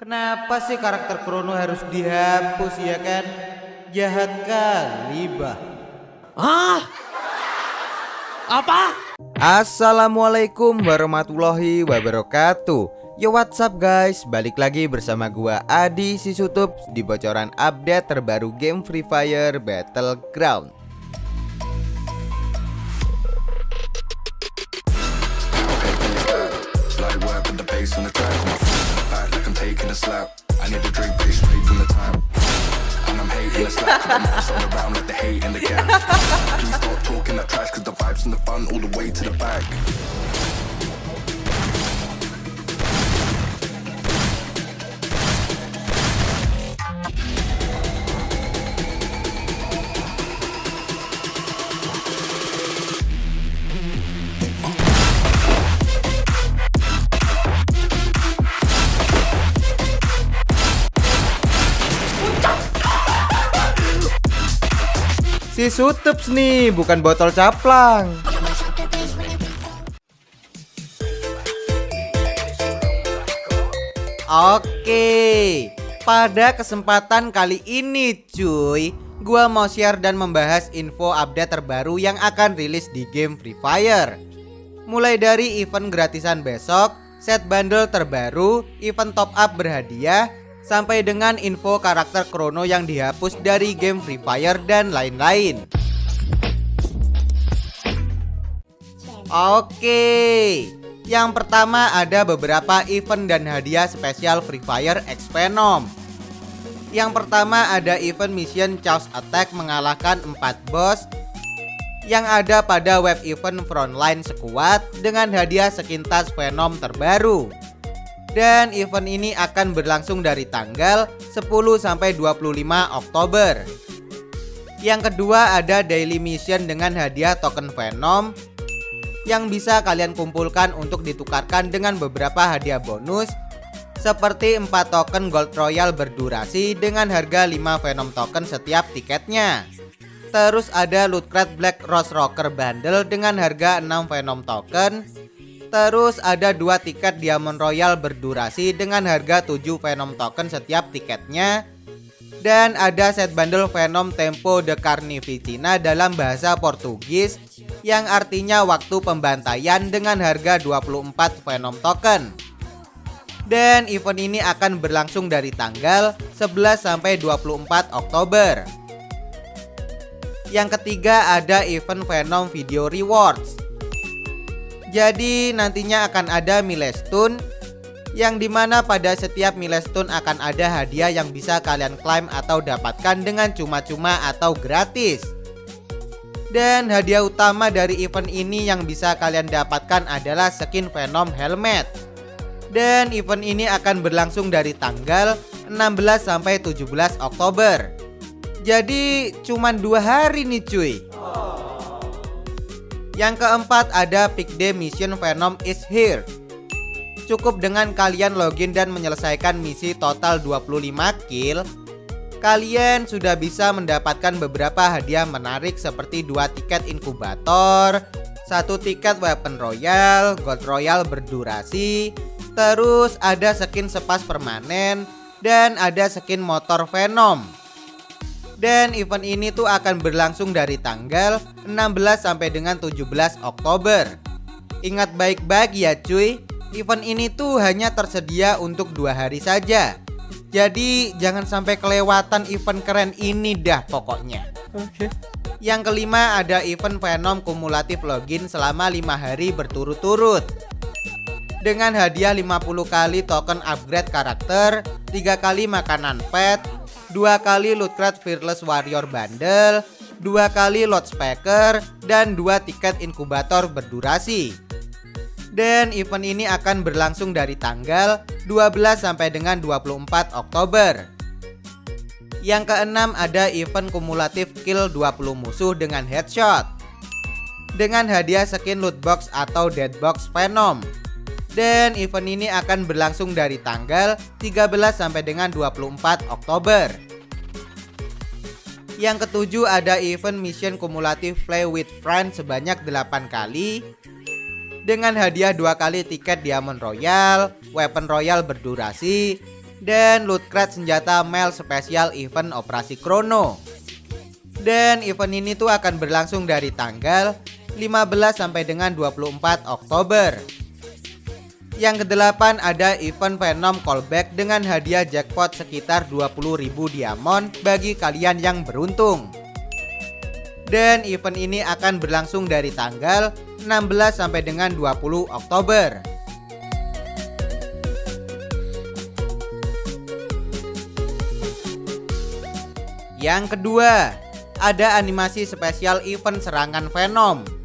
Kenapa sih karakter Krono harus dihapus ya kan? Jahat kali bah. Ah? Apa? Assalamualaikum warahmatullahi wabarakatuh Yo what's up guys Balik lagi bersama gua Adi Sisutup Di bocoran update terbaru game Free Fire Battleground a slap. I need a drink, but straight from the tap. And I'm hating the slap. I'm all around like the hate in the gap. Please stop talking that trash, cause the vibes and the fun all the way to the back. Si Sutups nih bukan botol caplang. Oke, pada kesempatan kali ini cuy Gua mau share dan membahas info update terbaru yang akan rilis di game Free Fire. Mulai dari event gratisan besok, set bundle terbaru, event top up berhadiah Sampai dengan info karakter Chrono yang dihapus dari game Free Fire dan lain-lain. Oke yang pertama ada beberapa event dan hadiah spesial Free Fire X Venom. Yang pertama ada event mission Chaos Attack mengalahkan 4 boss Yang ada pada web event Frontline Squad dengan hadiah sekintas Venom terbaru Dan event ini akan berlangsung dari tanggal 10 sampai 25 Oktober Yang kedua ada daily mission dengan hadiah token Venom yang bisa kalian kumpulkan untuk ditukarkan dengan beberapa hadiah bonus seperti 4 token Gold Royal berdurasi dengan harga 5 Venom token setiap tiketnya. Terus ada Loot Crate Black Rose Rocker Bundle dengan harga 6 Venom token. Terus ada 2 tiket Diamond Royal berdurasi dengan harga 7 Venom token setiap tiketnya. Dan ada set bundle Venom Tempo de Carnificina dalam bahasa Portugis yang artinya waktu pembantaian dengan harga 24 Venom token. Dan event ini akan berlangsung dari tanggal 11 sampai 24 Oktober. Yang ketiga ada event Venom Video Rewards. Jadi nantinya akan ada milestone yang di mana pada setiap milestone akan ada hadiah yang bisa kalian klaim atau dapatkan dengan cuma-cuma atau gratis. Dan hadiah utama dari event ini yang bisa kalian dapatkan adalah skin Venom Helmet. Dan event ini akan berlangsung dari tanggal 16 sampai 17 Oktober. Jadi cuman dua hari nih cuy. Yang keempat ada Pick Day Mission Venom is here. Cukup dengan kalian login dan menyelesaikan misi total 25 kill. Kalian sudah bisa mendapatkan beberapa hadiah menarik seperti dua tiket inkubator satu tiket weapon royal, gold royal berdurasi Terus ada skin sepas permanen Dan ada skin motor venom dan event ini tuh akan berlangsung dari tanggal 16 sampai dengan 17 Oktober. Ingat baik-baik ya cuy, event ini tuh hanya tersedia untuk dua hari saja. Jadi jangan sampai kelewatan event keren ini dah pokoknya. Oke. Yang kelima ada event Venom kumulatif login selama lima hari berturut-turut. Dengan hadiah 50 kali token upgrade karakter, tiga kali makanan pet, dua kali loot crate Fearless Warrior bundle, dua kali load speaker, dan dua tiket inkubator berdurasi. Dan event ini akan berlangsung dari tanggal 12 sampai dengan 24 Oktober. Yang keenam ada event kumulatif kill 20 musuh dengan headshot. Dengan hadiah skin loot box atau dead box Venom. Dan event ini akan berlangsung dari tanggal 13 sampai dengan 24 Oktober. Yang ketujuh ada event mission kumulatif play with friends sebanyak 8 kali dengan hadiah dua kali tiket Diamond Royal, Weapon Royal berdurasi, dan loot crate senjata Mel spesial event operasi Chrono. Dan event ini tuh akan berlangsung dari tanggal 15 sampai dengan 24 Oktober. Yang kedelapan ada event Venom callback dengan hadiah jackpot sekitar 20.000 diamond bagi kalian yang beruntung. Dan event ini akan berlangsung dari tanggal 16 sampai dengan 20 Oktober. Yang kedua, ada animasi spesial event serangan Venom.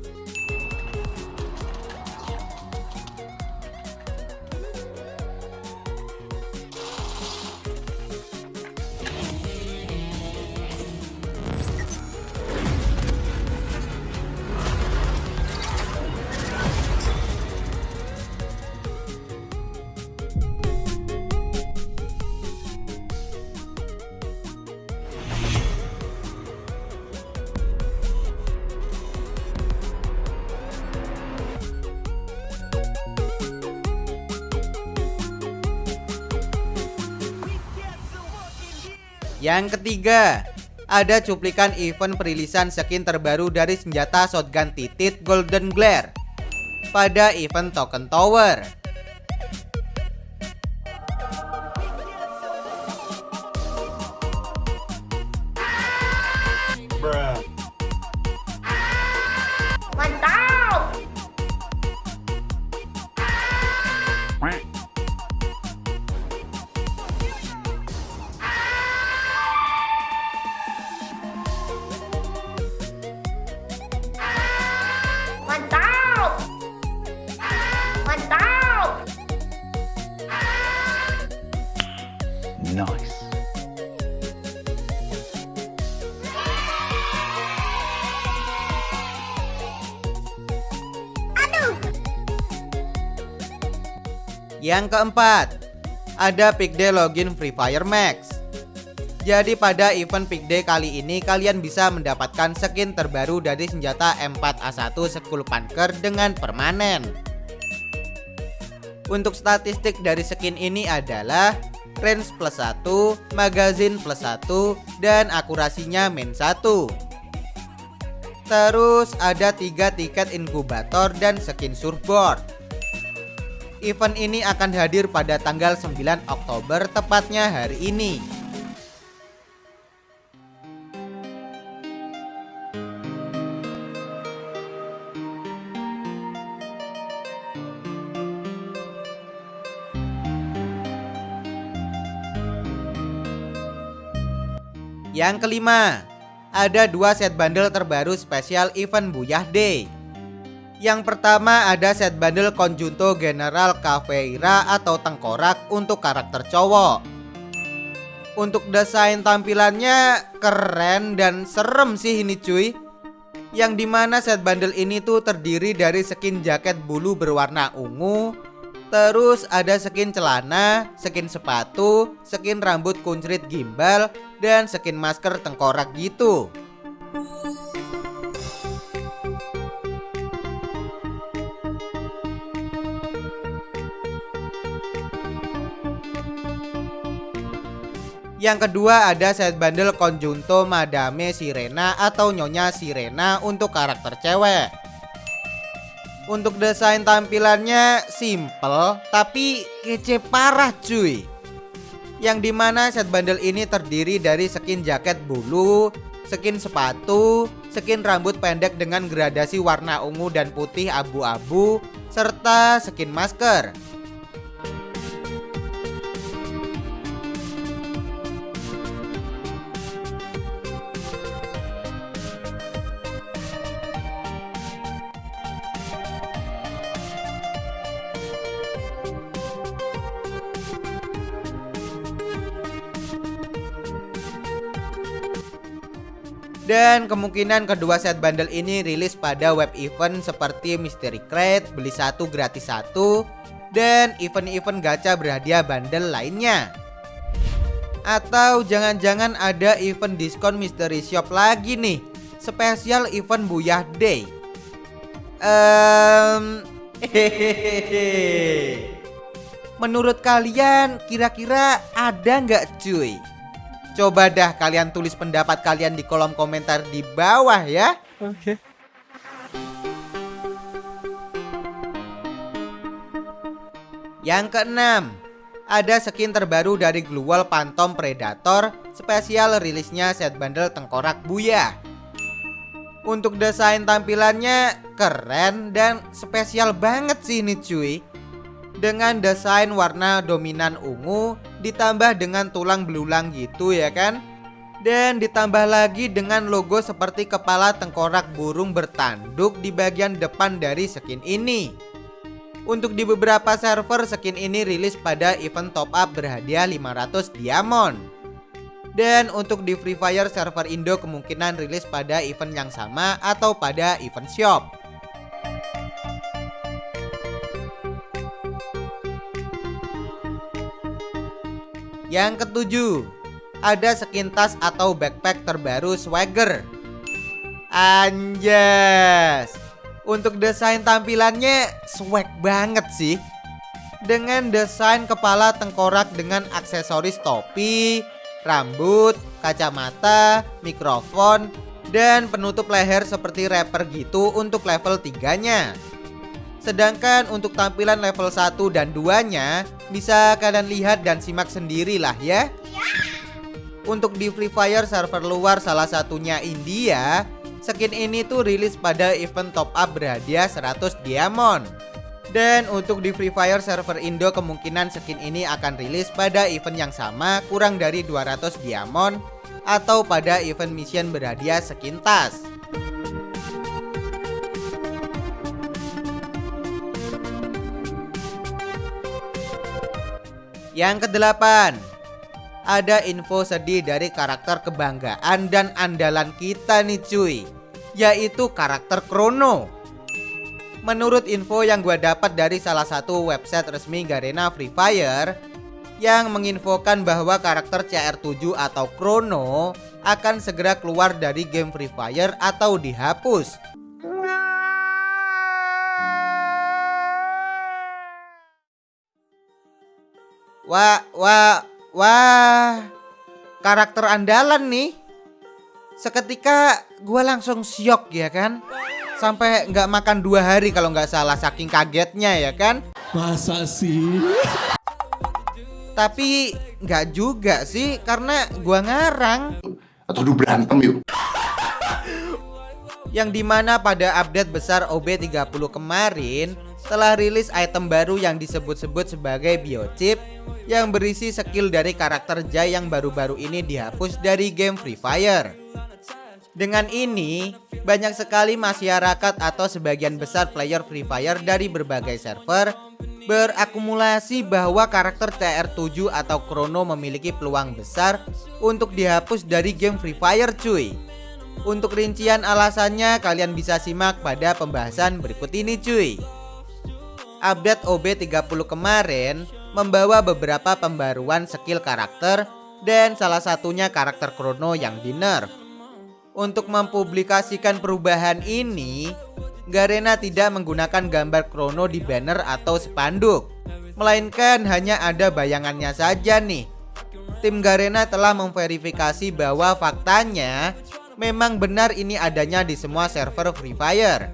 Yang ketiga, ada cuplikan event perilisan skin terbaru dari senjata shotgun titit Golden Glare pada event Token Tower. Yang keempat, ada Pick Day login Free Fire Max. Jadi pada event Pick Day kali ini kalian bisa mendapatkan skin terbaru dari senjata M4A1 Skull Punker dengan permanen. Untuk statistik dari skin ini adalah range plus 1, magazine plus 1, dan akurasinya min 1. Terus ada tiga tiket inkubator dan skin surfboard. Event ini akan hadir pada tanggal 9 Oktober tepatnya hari ini. Yang kelima, ada dua set bundle terbaru spesial event Buyah Day. Yang pertama ada set bundle Conjunto General Caveira atau tengkorak untuk karakter cowok. Untuk desain tampilannya keren dan serem sih ini cuy. Yang di mana set bundle ini tuh terdiri dari skin jaket bulu berwarna ungu, Terus ada skin celana, skin sepatu, skin rambut kuncrit gimbal, dan skin masker tengkorak gitu. Yang kedua ada set bundle Conjunto Madame Sirena atau Nyonya Sirena untuk karakter cewek. Untuk desain tampilannya simple tapi kece parah cuy Yang di mana set bundle ini terdiri dari skin jaket bulu Skin sepatu Skin rambut pendek dengan gradasi warna ungu dan putih abu-abu Serta skin masker Dan kemungkinan kedua set bundle ini rilis pada web event seperti Mystery Crate, beli satu gratis satu, dan event-event gacha berhadiah bundle lainnya. Atau jangan-jangan ada event diskon Mystery Shop lagi nih, spesial event Buyah Day. Um. Menurut kalian kira-kira ada nggak cuy? Coba dah kalian tulis pendapat kalian di kolom komentar di bawah ya. Oke. Yang keenam, ada skin terbaru dari Glual Phantom Predator spesial rilisnya set bundle tengkorak buaya. Untuk desain tampilannya keren dan spesial banget sih ini cuy. Dengan desain warna dominan ungu ditambah dengan tulang belulang gitu ya kan. Dan ditambah lagi dengan logo seperti kepala tengkorak burung bertanduk di bagian depan dari skin ini. Untuk di beberapa server skin ini rilis pada event top up berhadiah 500 diamond. Dan untuk di Free Fire server Indo kemungkinan rilis pada event yang sama atau pada event shop. Yang ketujuh, ada skin tas atau backpack terbaru Swagger. Anjas. Untuk desain tampilannya swag banget sih. Dengan desain kepala tengkorak dengan aksesoris topi, rambut, kacamata, mikrofon, dan penutup leher seperti rapper gitu untuk level 3-nya. Sedangkan untuk tampilan level 1 dan 2-nya bisa kalian lihat dan simak sendirilah ya. Untuk di Free Fire server luar salah satunya India, skin ini tuh rilis pada event top up berhadiah 100 diamond. Dan untuk di Free Fire server Indo kemungkinan skin ini akan rilis pada event yang sama kurang dari 200 diamond atau pada event mission berhadiah skin tas. Yang kedelapan, ada info sedih dari karakter kebanggaan dan andalan kita nih cuy, yaitu karakter Chrono. Menurut info yang gue dapat dari salah satu website resmi Garena Free Fire yang menginfokan bahwa karakter CR7 atau Chrono akan segera keluar dari game Free Fire atau dihapus. Wah, wah, wah. Karakter andalan nih. Seketika gue langsung syok ya kan. Sampai nggak makan dua hari kalau nggak salah saking kagetnya ya kan. Masa sih? Tapi nggak juga sih karena gua ngarang. Atau du berantem yuk. Yang di mana pada update besar OB30 kemarin telah rilis item baru yang disebut-sebut sebagai biochip yang berisi skill dari karakter Jai yang baru-baru ini dihapus dari game Free Fire. Dengan ini, banyak sekali masyarakat atau sebagian besar player Free Fire dari berbagai server berakumulasi bahwa karakter CR7 atau Chrono memiliki peluang besar untuk dihapus dari game Free Fire cuy. Untuk rincian alasannya kalian bisa simak pada pembahasan berikut ini cuy. Update OB30 kemarin membawa beberapa pembaruan skill karakter dan salah satunya karakter Chrono yang di nerf. Untuk mempublikasikan perubahan ini, Garena tidak menggunakan gambar Chrono di banner atau spanduk Melainkan hanya ada bayangannya saja nih Tim Garena telah memverifikasi bahwa faktanya Memang benar ini adanya di semua server Free Fire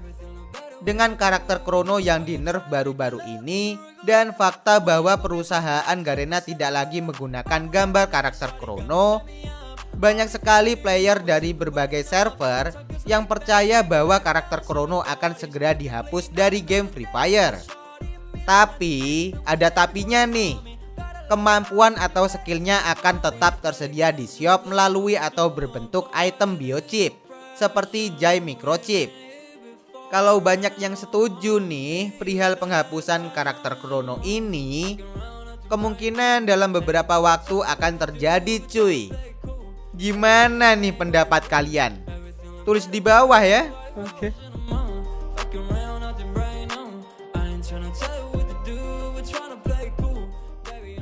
Dengan karakter Chrono yang di nerf baru-baru ini Dan fakta bahwa perusahaan Garena tidak lagi menggunakan gambar karakter Chrono banyak sekali player dari berbagai server yang percaya bahwa karakter Chrono akan segera dihapus dari game Free Fire. Tapi, ada tapinya nih. Kemampuan atau skillnya akan tetap tersedia di shop melalui atau berbentuk item biochip seperti Jai Microchip. Kalau banyak yang setuju nih perihal penghapusan karakter Chrono ini, kemungkinan dalam beberapa waktu akan terjadi cuy. Gimana nih pendapat kalian? Tulis di bawah ya. Oke.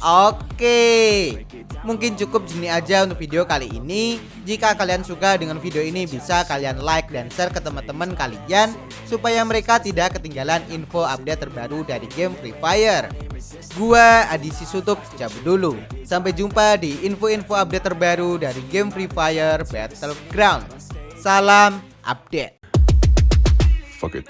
Oke, mungkin cukup gini aja untuk video kali ini. Jika kalian suka dengan video ini, bisa kalian like dan share ke teman-teman kalian supaya mereka tidak ketinggalan info update terbaru dari game Free Fire. Gua Adi Sisutup cabut dulu. Sampai jumpa di info-info update terbaru dari game Free Fire Battleground. Salam update. Fuck it.